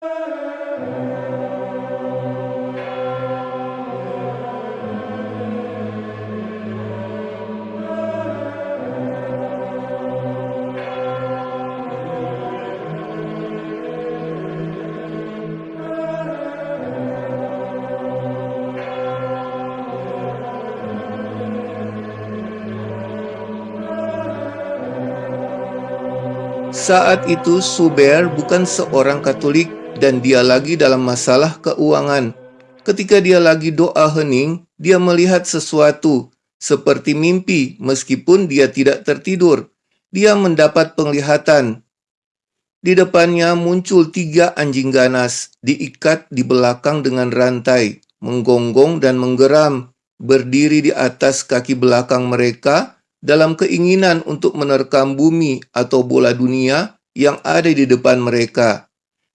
Saat itu Suber bukan seorang Katolik dan dia lagi dalam masalah keuangan. Ketika dia lagi doa hening, dia melihat sesuatu seperti mimpi meskipun dia tidak tertidur. Dia mendapat penglihatan. Di depannya muncul tiga anjing ganas, diikat di belakang dengan rantai, menggonggong dan menggeram, berdiri di atas kaki belakang mereka, dalam keinginan untuk menerkam bumi atau bola dunia yang ada di depan mereka.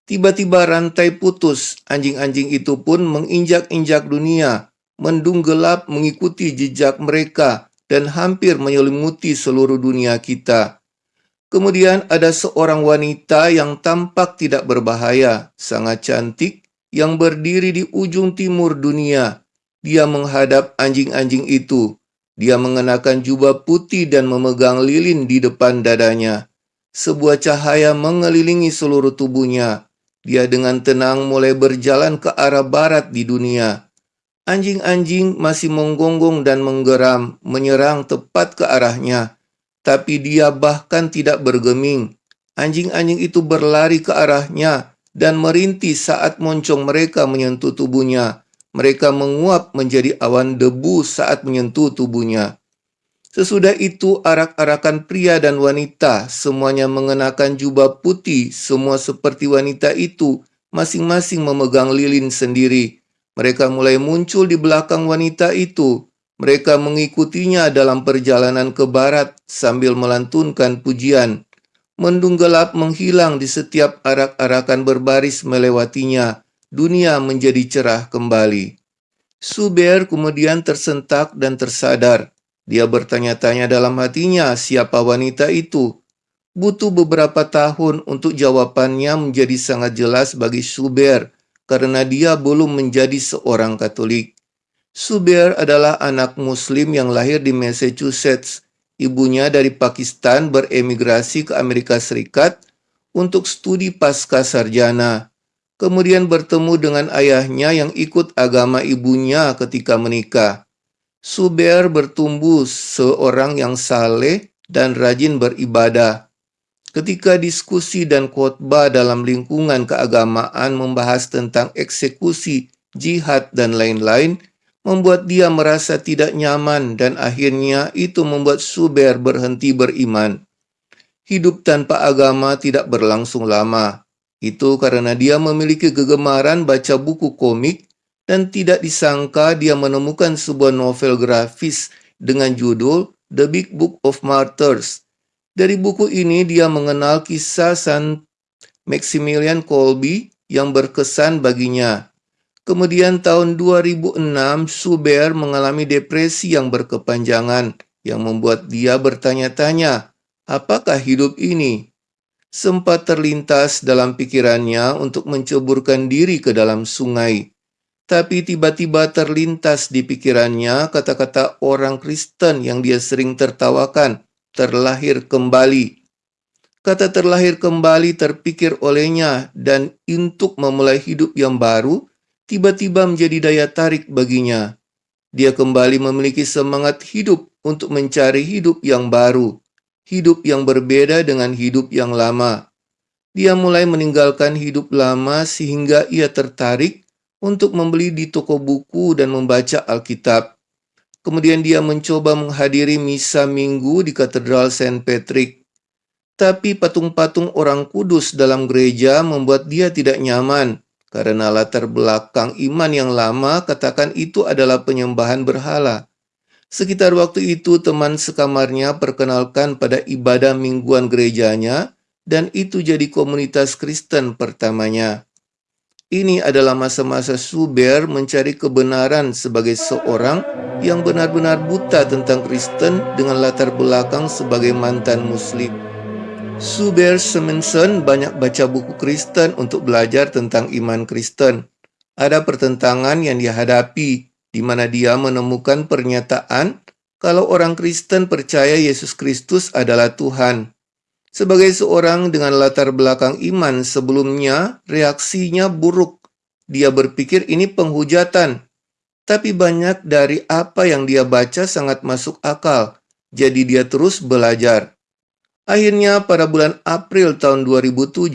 Tiba-tiba rantai putus, anjing-anjing itu pun menginjak-injak dunia, mendung gelap mengikuti jejak mereka dan hampir menyelimuti seluruh dunia kita. Kemudian ada seorang wanita yang tampak tidak berbahaya, sangat cantik, yang berdiri di ujung timur dunia. Dia menghadap anjing-anjing itu, dia mengenakan jubah putih dan memegang lilin di depan dadanya. Sebuah cahaya mengelilingi seluruh tubuhnya. Dia dengan tenang mulai berjalan ke arah barat di dunia. Anjing-anjing masih menggonggong dan menggeram, menyerang tepat ke arahnya. Tapi dia bahkan tidak bergeming. Anjing-anjing itu berlari ke arahnya dan merintih saat moncong mereka menyentuh tubuhnya mereka menguap menjadi awan debu saat menyentuh tubuhnya. Sesudah itu arak-arakan pria dan wanita, semuanya mengenakan jubah putih, semua seperti wanita itu, masing-masing memegang lilin sendiri. Mereka mulai muncul di belakang wanita itu. Mereka mengikutinya dalam perjalanan ke barat sambil melantunkan pujian. Mendung gelap menghilang di setiap arak-arakan berbaris melewatinya dunia menjadi cerah kembali. Suber kemudian tersentak dan tersadar. Dia bertanya-tanya dalam hatinya siapa wanita itu. Butuh beberapa tahun untuk jawabannya menjadi sangat jelas bagi Suber karena dia belum menjadi seorang Katolik. Suber adalah anak muslim yang lahir di Massachusetts. Ibunya dari Pakistan beremigrasi ke Amerika Serikat untuk studi pasca sarjana kemudian bertemu dengan ayahnya yang ikut agama ibunya ketika menikah. Suber bertumbuh seorang yang saleh dan rajin beribadah. Ketika diskusi dan khotbah dalam lingkungan keagamaan membahas tentang eksekusi, jihad, dan lain-lain, membuat dia merasa tidak nyaman dan akhirnya itu membuat Suber berhenti beriman. Hidup tanpa agama tidak berlangsung lama. Itu karena dia memiliki kegemaran baca buku komik dan tidak disangka dia menemukan sebuah novel grafis dengan judul The Big Book of Martyrs. Dari buku ini dia mengenal kisah San Maximilian Kolbe yang berkesan baginya. Kemudian tahun 2006 Suber mengalami depresi yang berkepanjangan yang membuat dia bertanya-tanya, apakah hidup ini? sempat terlintas dalam pikirannya untuk menceburkan diri ke dalam sungai. Tapi tiba-tiba terlintas di pikirannya kata-kata orang Kristen yang dia sering tertawakan, terlahir kembali. Kata terlahir kembali terpikir olehnya dan untuk memulai hidup yang baru, tiba-tiba menjadi daya tarik baginya. Dia kembali memiliki semangat hidup untuk mencari hidup yang baru hidup yang berbeda dengan hidup yang lama. Dia mulai meninggalkan hidup lama sehingga ia tertarik untuk membeli di toko buku dan membaca Alkitab. Kemudian dia mencoba menghadiri misa minggu di Katedral Saint Patrick. Tapi patung-patung orang kudus dalam gereja membuat dia tidak nyaman karena latar belakang iman yang lama katakan itu adalah penyembahan berhala. Sekitar waktu itu teman sekamarnya perkenalkan pada ibadah mingguan gerejanya dan itu jadi komunitas Kristen pertamanya. Ini adalah masa-masa Suber mencari kebenaran sebagai seorang yang benar-benar buta tentang Kristen dengan latar belakang sebagai mantan muslim. Suber Semensen banyak baca buku Kristen untuk belajar tentang iman Kristen. Ada pertentangan yang dia hadapi, di mana dia menemukan pernyataan kalau orang Kristen percaya Yesus Kristus adalah Tuhan. Sebagai seorang dengan latar belakang iman sebelumnya, reaksinya buruk. Dia berpikir ini penghujatan. Tapi banyak dari apa yang dia baca sangat masuk akal. Jadi dia terus belajar. Akhirnya pada bulan April tahun 2007,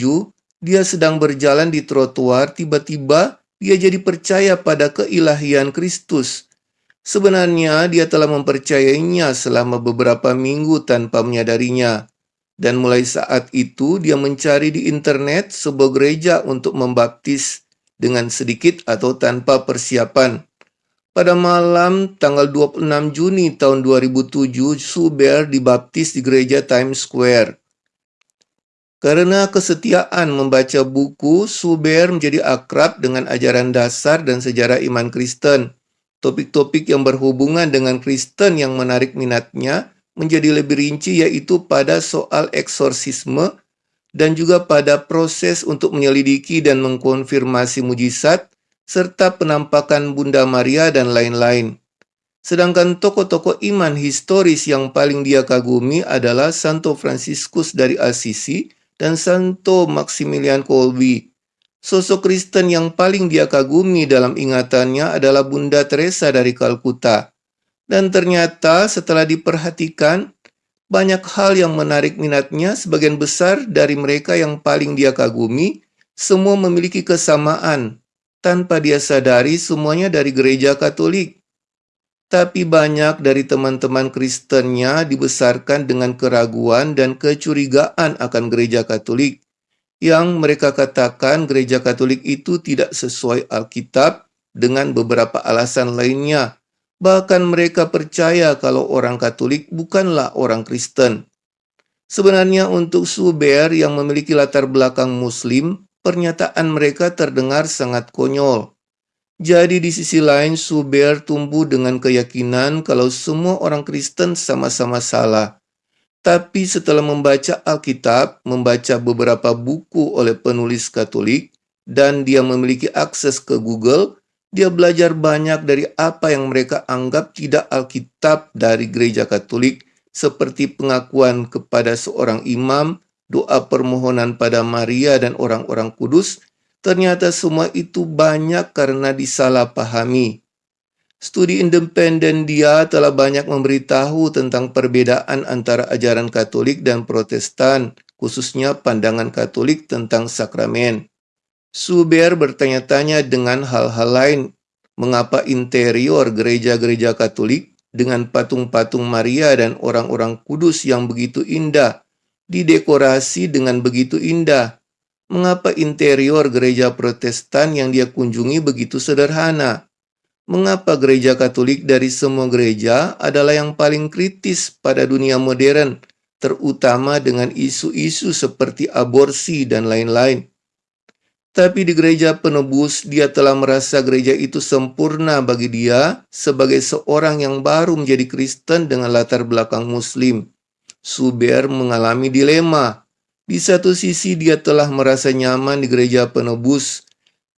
dia sedang berjalan di trotoar, tiba-tiba dia jadi percaya pada keilahian Kristus. Sebenarnya dia telah mempercayainya selama beberapa minggu tanpa menyadarinya. Dan mulai saat itu dia mencari di internet sebuah gereja untuk membaptis dengan sedikit atau tanpa persiapan. Pada malam tanggal 26 Juni tahun 2007, Suber dibaptis di gereja Times Square. Karena kesetiaan membaca buku, Suber menjadi akrab dengan ajaran dasar dan sejarah iman Kristen. Topik-topik yang berhubungan dengan Kristen yang menarik minatnya menjadi lebih rinci yaitu pada soal eksorsisme dan juga pada proses untuk menyelidiki dan mengkonfirmasi mujizat serta penampakan Bunda Maria dan lain-lain. Sedangkan tokoh-tokoh iman historis yang paling dia kagumi adalah Santo Franciscus dari Assisi dan Santo Maximilian Kolbe. Sosok Kristen yang paling dia kagumi dalam ingatannya adalah Bunda Teresa dari Kalkuta. Dan ternyata setelah diperhatikan, banyak hal yang menarik minatnya, sebagian besar dari mereka yang paling dia kagumi, semua memiliki kesamaan, tanpa dia sadari semuanya dari gereja Katolik. Tapi banyak dari teman-teman Kristennya dibesarkan dengan keraguan dan kecurigaan akan gereja Katolik, yang mereka katakan gereja Katolik itu tidak sesuai Alkitab dengan beberapa alasan lainnya. Bahkan mereka percaya kalau orang Katolik bukanlah orang Kristen. Sebenarnya untuk Suber yang memiliki latar belakang Muslim, pernyataan mereka terdengar sangat konyol. Jadi di sisi lain Suber tumbuh dengan keyakinan kalau semua orang Kristen sama-sama salah. Tapi setelah membaca Alkitab, membaca beberapa buku oleh penulis Katolik, dan dia memiliki akses ke Google, dia belajar banyak dari apa yang mereka anggap tidak Alkitab dari gereja Katolik, seperti pengakuan kepada seorang imam, doa permohonan pada Maria dan orang-orang kudus, ternyata semua itu banyak karena disalahpahami. Studi independen dia telah banyak memberitahu tentang perbedaan antara ajaran Katolik dan Protestan, khususnya pandangan Katolik tentang sakramen. Suber bertanya-tanya dengan hal-hal lain, mengapa interior gereja-gereja Katolik dengan patung-patung Maria dan orang-orang kudus yang begitu indah didekorasi dengan begitu indah. Mengapa interior gereja Protestan yang dia kunjungi begitu sederhana? Mengapa gereja Katolik dari semua gereja adalah yang paling kritis pada dunia modern, terutama dengan isu-isu seperti aborsi dan lain-lain? Tapi di gereja penebus, dia telah merasa gereja itu sempurna bagi dia sebagai seorang yang baru menjadi Kristen dengan latar belakang Muslim. Suber mengalami dilema. Di satu sisi dia telah merasa nyaman di gereja penebus,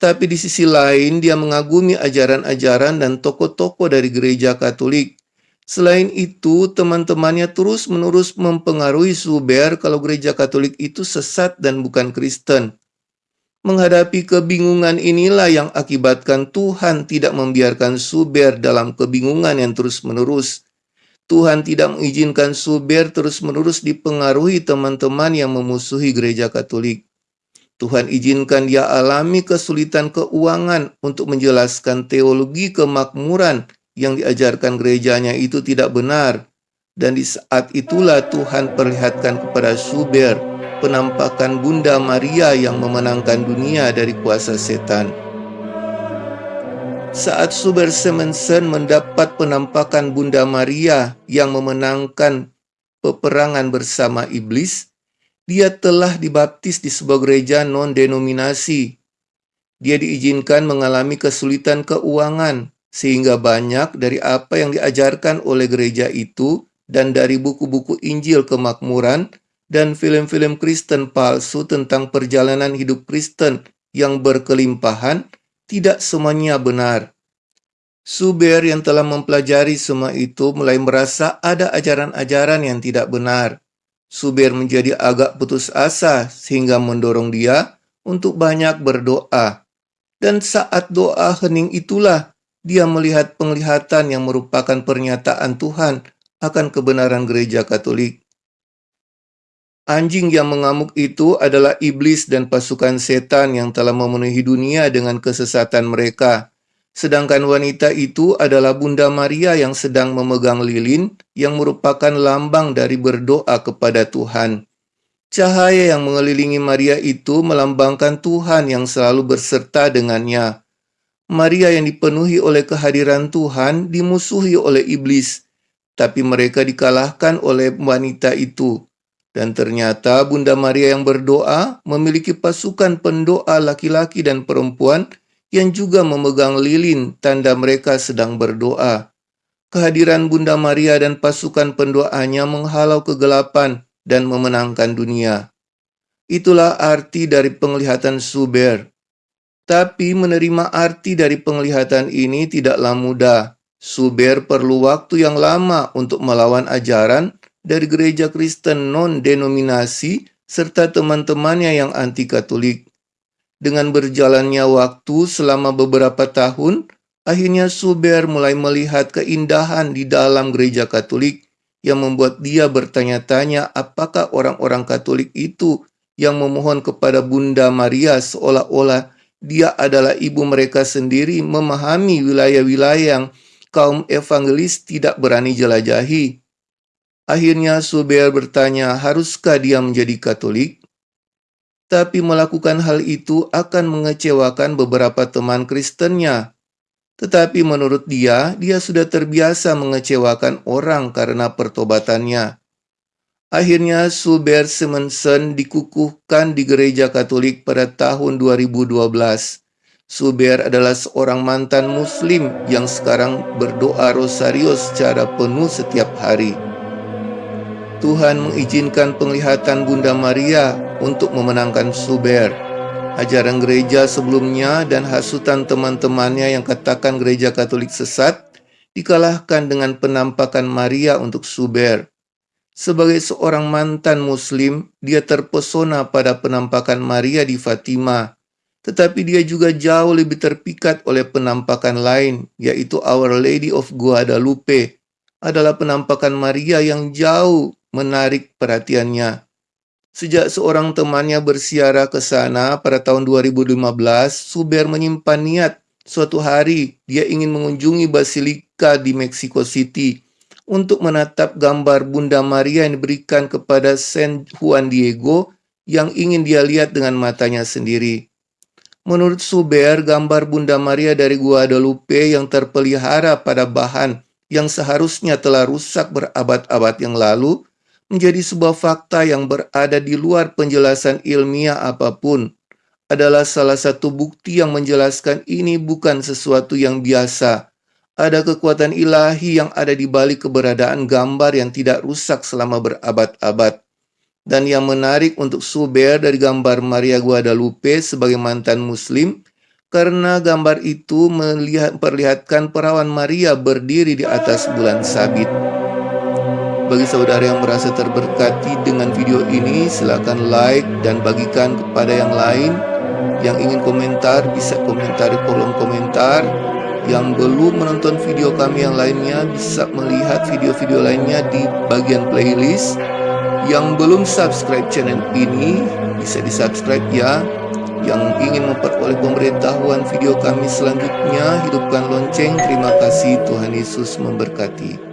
tapi di sisi lain dia mengagumi ajaran-ajaran dan tokoh-tokoh dari gereja Katolik. Selain itu, teman-temannya terus-menerus mempengaruhi Suber kalau gereja Katolik itu sesat dan bukan Kristen. Menghadapi kebingungan inilah yang akibatkan Tuhan tidak membiarkan Suber dalam kebingungan yang terus-menerus. Tuhan tidak mengizinkan Suber terus-menerus dipengaruhi teman-teman yang memusuhi gereja Katolik. Tuhan izinkan dia alami kesulitan keuangan untuk menjelaskan teologi kemakmuran yang diajarkan gerejanya itu tidak benar. Dan di saat itulah Tuhan perlihatkan kepada Suber penampakan Bunda Maria yang memenangkan dunia dari kuasa setan. Saat Suber Semensen mendapat penampakan Bunda Maria yang memenangkan peperangan bersama iblis, dia telah dibaptis di sebuah gereja non-denominasi. Dia diizinkan mengalami kesulitan keuangan, sehingga banyak dari apa yang diajarkan oleh gereja itu dan dari buku-buku Injil kemakmuran dan film-film Kristen palsu tentang perjalanan hidup Kristen yang berkelimpahan tidak semuanya benar. Suber yang telah mempelajari semua itu mulai merasa ada ajaran-ajaran yang tidak benar. Suber menjadi agak putus asa sehingga mendorong dia untuk banyak berdoa. Dan saat doa hening itulah dia melihat penglihatan yang merupakan pernyataan Tuhan akan kebenaran gereja Katolik. Anjing yang mengamuk itu adalah iblis dan pasukan setan yang telah memenuhi dunia dengan kesesatan mereka. Sedangkan wanita itu adalah Bunda Maria yang sedang memegang lilin yang merupakan lambang dari berdoa kepada Tuhan. Cahaya yang mengelilingi Maria itu melambangkan Tuhan yang selalu berserta dengannya. Maria yang dipenuhi oleh kehadiran Tuhan dimusuhi oleh iblis, tapi mereka dikalahkan oleh wanita itu. Dan ternyata Bunda Maria yang berdoa memiliki pasukan pendoa laki-laki dan perempuan yang juga memegang lilin tanda mereka sedang berdoa. Kehadiran Bunda Maria dan pasukan pendoanya menghalau kegelapan dan memenangkan dunia. Itulah arti dari penglihatan Suber. Tapi menerima arti dari penglihatan ini tidaklah mudah. Suber perlu waktu yang lama untuk melawan ajaran dari gereja Kristen non-denominasi serta teman-temannya yang anti-Katolik. Dengan berjalannya waktu selama beberapa tahun, akhirnya Suber mulai melihat keindahan di dalam gereja Katolik yang membuat dia bertanya-tanya apakah orang-orang Katolik itu yang memohon kepada Bunda Maria seolah-olah dia adalah ibu mereka sendiri memahami wilayah-wilayah yang kaum evangelis tidak berani jelajahi. Akhirnya Suber bertanya, haruskah dia menjadi Katolik? Tapi melakukan hal itu akan mengecewakan beberapa teman Kristennya. Tetapi menurut dia, dia sudah terbiasa mengecewakan orang karena pertobatannya. Akhirnya Suber Simonson dikukuhkan di gereja Katolik pada tahun 2012. Suber adalah seorang mantan muslim yang sekarang berdoa rosario secara penuh setiap hari. Tuhan mengizinkan penglihatan Bunda Maria untuk memenangkan Suber. Ajaran gereja sebelumnya dan hasutan teman-temannya yang katakan gereja Katolik sesat dikalahkan dengan penampakan Maria untuk Suber. Sebagai seorang mantan muslim, dia terpesona pada penampakan Maria di Fatima. Tetapi dia juga jauh lebih terpikat oleh penampakan lain, yaitu Our Lady of Guadalupe, adalah penampakan Maria yang jauh menarik perhatiannya. Sejak seorang temannya bersiara ke sana pada tahun 2015, Suber menyimpan niat suatu hari dia ingin mengunjungi Basilika di Mexico City untuk menatap gambar Bunda Maria yang diberikan kepada San Juan Diego yang ingin dia lihat dengan matanya sendiri. Menurut Suber, gambar Bunda Maria dari Guadalupe yang terpelihara pada bahan yang seharusnya telah rusak berabad-abad yang lalu menjadi sebuah fakta yang berada di luar penjelasan ilmiah apa pun adalah salah satu bukti yang menjelaskan ini bukan sesuatu yang biasa. Ada kekuatan ilahi yang ada di balik keberadaan gambar yang tidak rusak selama berabad-abad. Dan yang menarik untuk Suber dari gambar Maria Guadalupe sebagai mantan muslim, karena gambar itu melihat, perlihatkan perawan Maria berdiri di atas bulan sabit. Bagi saudara yang merasa terberkati dengan video ini, silakan like dan bagikan kepada yang lain. Yang ingin komentar bisa komentar di kolom komentar. Yang belum menonton video kami yang lainnya bisa melihat video-video lainnya di bagian playlist. Yang belum subscribe channel ini bisa di subscribe ya. Yang ingin memperoleh pemberitahuan video kami selanjutnya, hidupkan lonceng. Terima kasih, Tuhan Yesus memberkati.